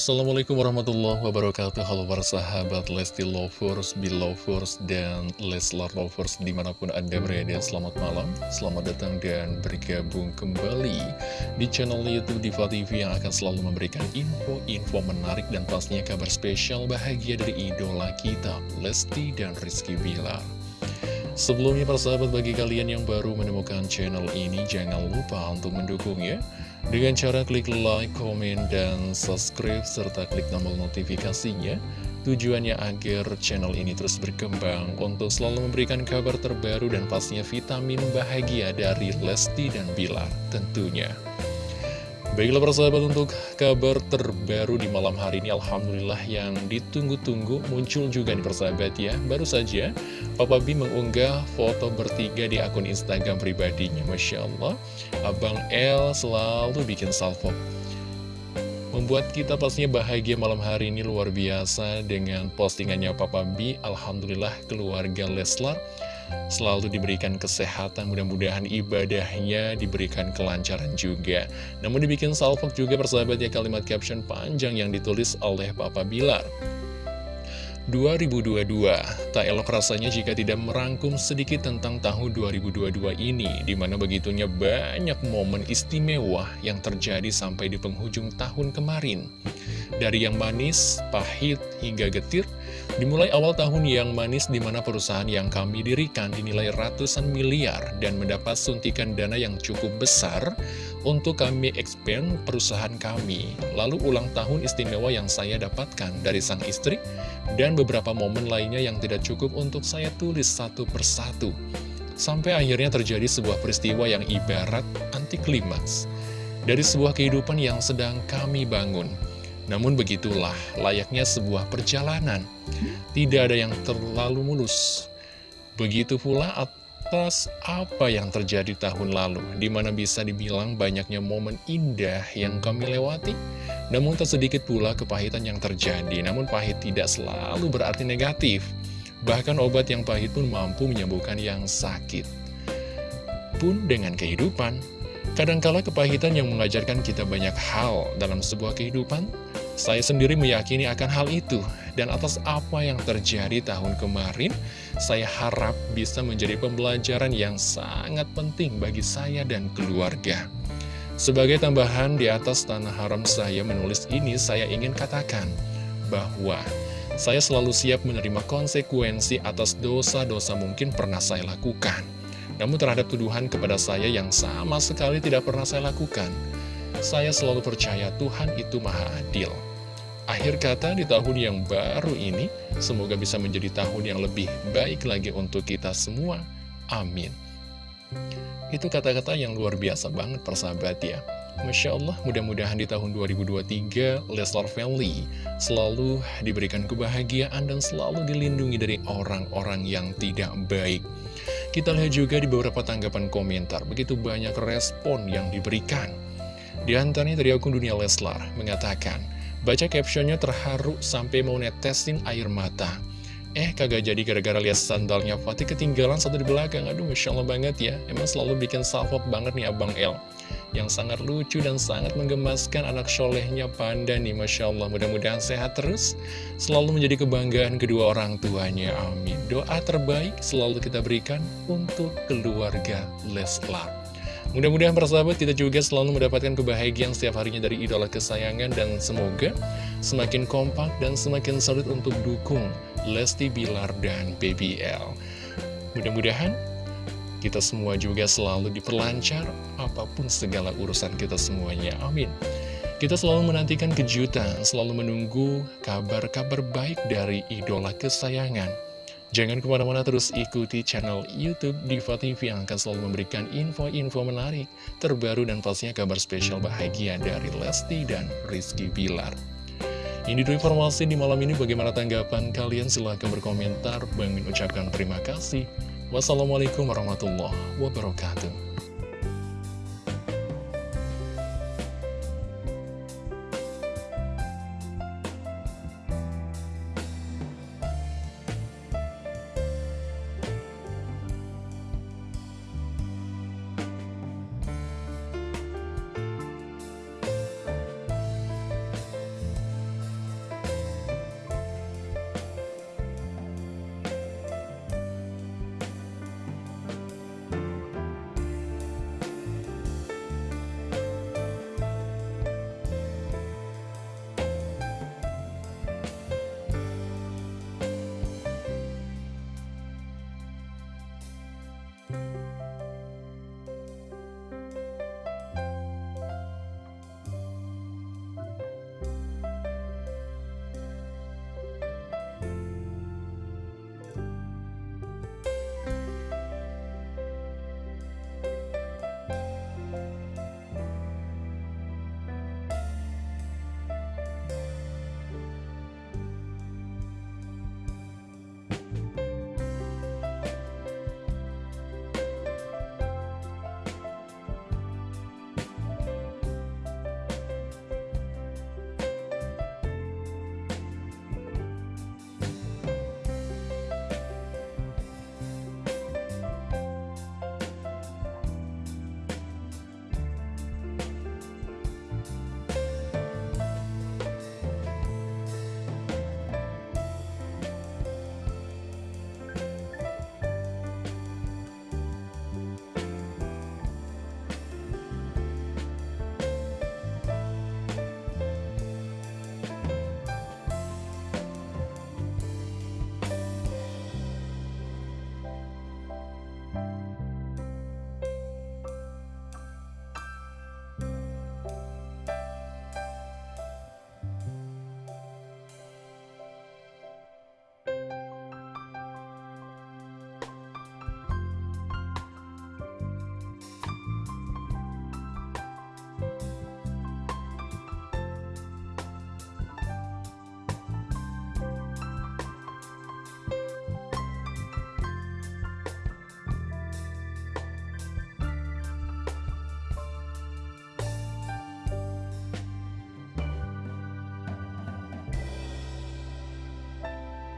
Assalamualaikum warahmatullahi wabarakatuh. Halo para sahabat Lesti Lovers, Belovers, dan Leslar Lovers di mana pun anda berada. Selamat malam, selamat datang dan bergabung kembali di channel Youtube Diva TV Yang akan selalu memberikan info-info menarik dan pastinya kabar spesial bahagia dari idola kita Lesti dan Rizky Bilar Sebelumnya para sahabat bagi kalian yang baru menemukan channel ini Jangan lupa untuk mendukungnya dengan cara klik like, komen, dan subscribe, serta klik tombol notifikasinya, tujuannya agar channel ini terus berkembang untuk selalu memberikan kabar terbaru dan pastinya vitamin bahagia dari Lesti dan Bilar tentunya. Baiklah persahabat untuk kabar terbaru di malam hari ini Alhamdulillah yang ditunggu-tunggu muncul juga nih persahabat ya. Baru saja Papa B mengunggah foto bertiga di akun Instagram pribadinya. Masya Allah Abang L selalu bikin salvo. Membuat kita pastinya bahagia malam hari ini luar biasa dengan postingannya Papa B Alhamdulillah keluarga Leslar selalu diberikan kesehatan, mudah-mudahan ibadahnya diberikan kelancaran juga. Namun dibikin salvok juga persahabat ya kalimat caption panjang yang ditulis oleh Papa Bilar. 2022, tak elok rasanya jika tidak merangkum sedikit tentang tahun 2022 ini, di mana begitunya banyak momen istimewa yang terjadi sampai di penghujung tahun kemarin. Dari yang manis, pahit, hingga getir, dimulai awal tahun yang manis di mana perusahaan yang kami dirikan dinilai ratusan miliar dan mendapat suntikan dana yang cukup besar untuk kami expand perusahaan kami. Lalu ulang tahun istimewa yang saya dapatkan dari sang istri dan beberapa momen lainnya yang tidak cukup untuk saya tulis satu persatu. Sampai akhirnya terjadi sebuah peristiwa yang ibarat anti klimaks dari sebuah kehidupan yang sedang kami bangun. Namun begitulah layaknya sebuah perjalanan. Tidak ada yang terlalu mulus. Begitu pula atas apa yang terjadi tahun lalu, di mana bisa dibilang banyaknya momen indah yang kami lewati. Namun tak sedikit pula kepahitan yang terjadi, namun pahit tidak selalu berarti negatif. Bahkan obat yang pahit pun mampu menyembuhkan yang sakit. Pun dengan kehidupan, Kadangkala kepahitan yang mengajarkan kita banyak hal dalam sebuah kehidupan, saya sendiri meyakini akan hal itu. Dan atas apa yang terjadi tahun kemarin, saya harap bisa menjadi pembelajaran yang sangat penting bagi saya dan keluarga. Sebagai tambahan di atas tanah haram saya menulis ini, saya ingin katakan bahwa saya selalu siap menerima konsekuensi atas dosa-dosa mungkin pernah saya lakukan. Namun terhadap tuduhan kepada saya yang sama sekali tidak pernah saya lakukan, saya selalu percaya Tuhan itu maha adil. Akhir kata di tahun yang baru ini, semoga bisa menjadi tahun yang lebih baik lagi untuk kita semua. Amin. Itu kata-kata yang luar biasa banget persahabat ya. Masya Allah, mudah-mudahan di tahun 2023, Leslar Family selalu diberikan kebahagiaan dan selalu dilindungi dari orang-orang yang tidak baik. Kita lihat juga di beberapa tanggapan komentar, begitu banyak respon yang diberikan. Di antaranya dari akun Dunia Leslar mengatakan, baca captionnya terharu sampai mau netesin air mata. Eh, kagak jadi gara-gara lihat sandalnya Fatih ketinggalan satu di belakang. Aduh, Masya Allah banget ya. Emang selalu bikin salvok banget nih Abang El. Yang sangat lucu dan sangat menggemaskan anak solehnya Panda nih, Masya Allah. Mudah-mudahan sehat terus. Selalu menjadi kebanggaan kedua orang tuanya. Amin. Doa terbaik selalu kita berikan untuk keluarga Leslar. Mudah-mudahan persahabat kita juga selalu mendapatkan kebahagiaan setiap harinya dari idola kesayangan dan semoga semakin kompak dan semakin solid untuk dukung Lesti Bilar dan BBL. Mudah-mudahan kita semua juga selalu diperlancar apa pun segala urusan kita semuanya. Amin. Kita selalu menantikan kejutan, selalu menunggu kabar-kabar baik dari idola kesayangan. Jangan ke mana-mana terus ikuti channel Youtube Diva TV yang akan selalu memberikan info-info menarik, terbaru dan pastinya kabar spesial bahagia dari Lesti dan Rizky Bilar. Ini dulu informasi di malam ini bagaimana tanggapan kalian silahkan berkomentar. Bang ucapkan terima kasih. Wassalamualaikum warahmatullahi wabarakatuh.